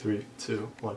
three, two, one.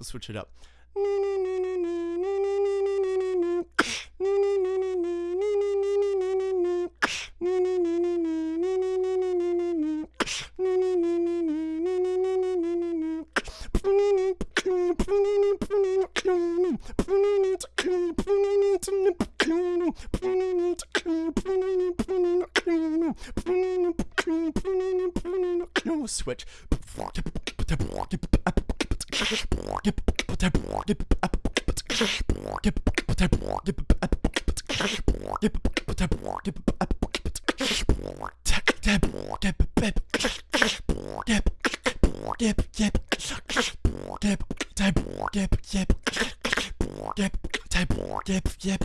Let's switch it up. Switch. Yep, yep, yep, yep, yep, yep, yep, yep, yep, yep, yep, yep, yep, yep, yep, yep, type, yep, yep.